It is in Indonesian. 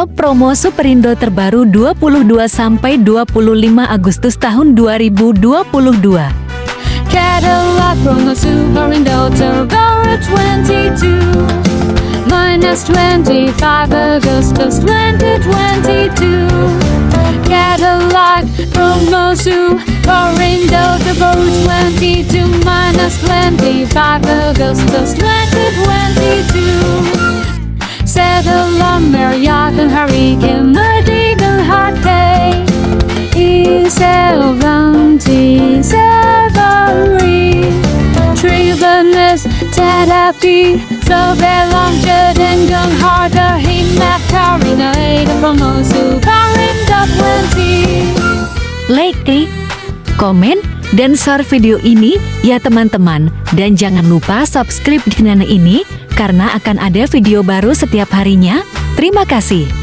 Katalog promo Superindo terbaru 22 sampai 25 Agustus tahun 2022. Cadillac promo Superindo terbaru 22 Minus 25 Agustus 2022 Cadillac promo Superindo terbaru 22 Minus 25 Agustus 2022 Marriott Hurricane Madigan Hate E70 Safari Tribunes Terapi Sobelange Dengan harga Himat Karina Ada Promosu Karinda 20 Like, klik, komen, dan share video ini ya teman-teman. Dan jangan lupa subscribe di channel ini karena akan ada video baru setiap harinya. Terima kasih.